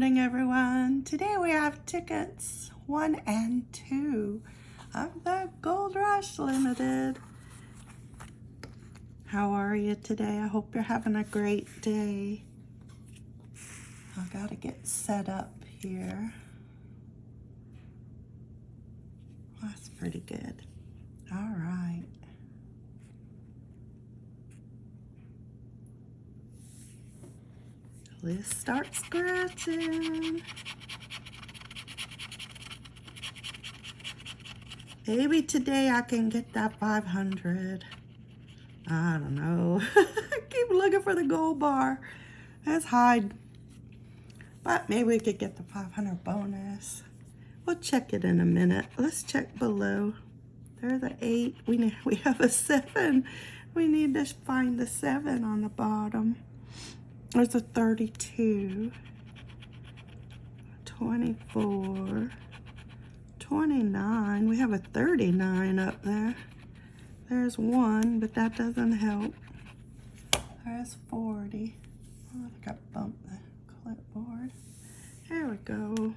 morning, everyone. Today we have tickets one and two of the Gold Rush Limited. How are you today? I hope you're having a great day. I gotta get set up here. That's pretty good. All right. Let's start scratching. Maybe today I can get that 500. I don't know. Keep looking for the gold bar. Let's hide. But maybe we could get the 500 bonus. We'll check it in a minute. Let's check below. There's the eight. We need, we have a seven. We need to find the seven on the bottom. There's a 32. 24. 29. We have a 39 up there. There's one, but that doesn't help. There's 40. Oh, I think I bumped the clipboard. There we go.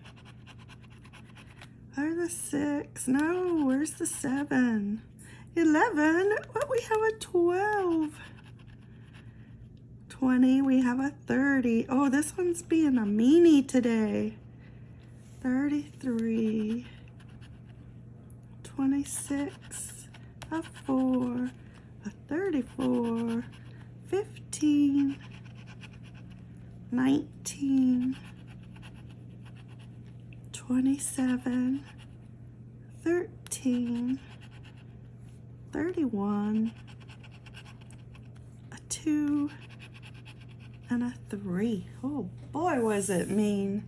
There's a six. No, where's the seven? 11. What, we have a 12. 20. We have a 30. Oh, this one's being a meanie today. 33. 26. A 4. A 34. 15. 19. 27, 13, 31, a 2, and a 3. Oh boy, was it mean.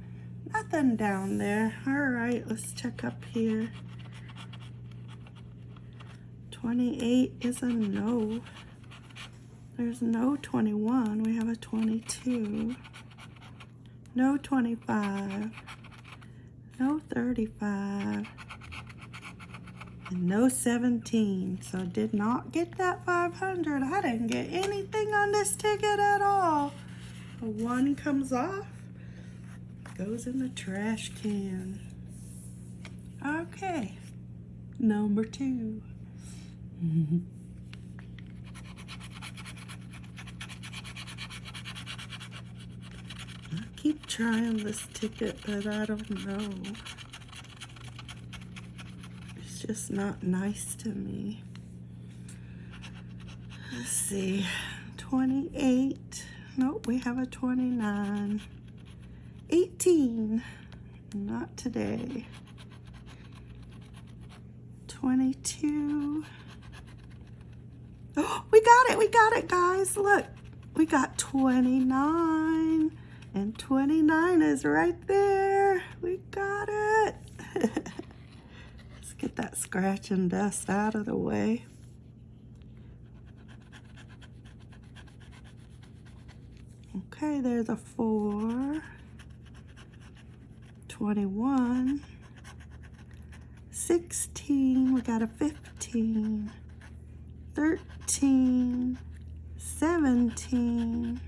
Nothing down there. All right, let's check up here. 28 is a no. There's no 21. We have a 22. No 25 no 35, and no 17. So did not get that 500. I didn't get anything on this ticket at all. One comes off, goes in the trash can. Okay, number two. I keep trying this ticket, but I don't know. It's just not nice to me. Let's see. 28. Nope, we have a 29. 18. Not today. 22. Oh, we got it. We got it, guys. Look, we got 29. And 29 is right there. We got it. Let's get that scratch and dust out of the way. Okay, there's a 4. 21. 16. We got a 15. 13. 17.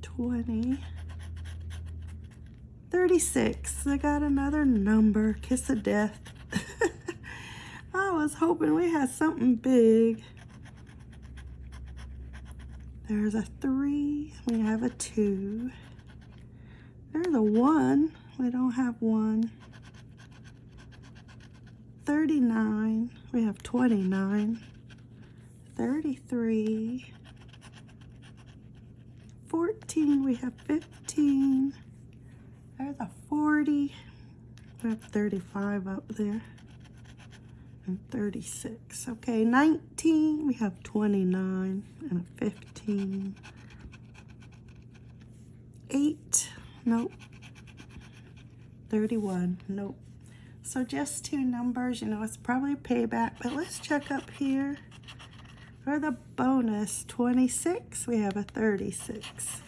20. 36. I got another number. Kiss of death. I was hoping we had something big. There's a 3. We have a 2. There's a 1. We don't have 1. 39. We have 29. 33. 14. We have 15. There's a 40. We have 35 up there. And 36. Okay, 19. We have 29 and a 15. 8. Nope. 31. Nope. So just two numbers. You know, it's probably payback. But let's check up here. For the bonus, 26, we have a 36.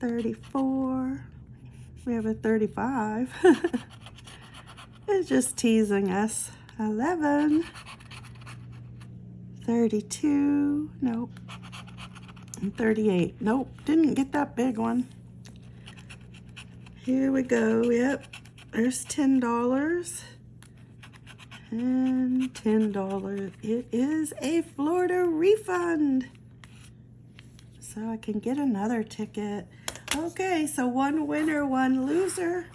34. We have a 35. just teasing us. 11. 32. Nope. And 38. Nope. Didn't get that big one. Here we go. Yep. There's $10. And $10. It is a Florida refund. So I can get another ticket. Okay, so one winner, one loser.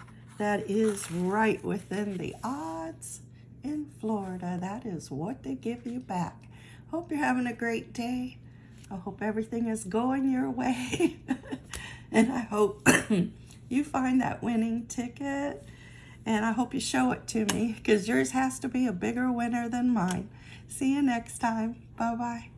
That is right within the odds in Florida. That is what they give you back. Hope you're having a great day. I hope everything is going your way. and I hope you find that winning ticket. And I hope you show it to me because yours has to be a bigger winner than mine. See you next time. Bye-bye.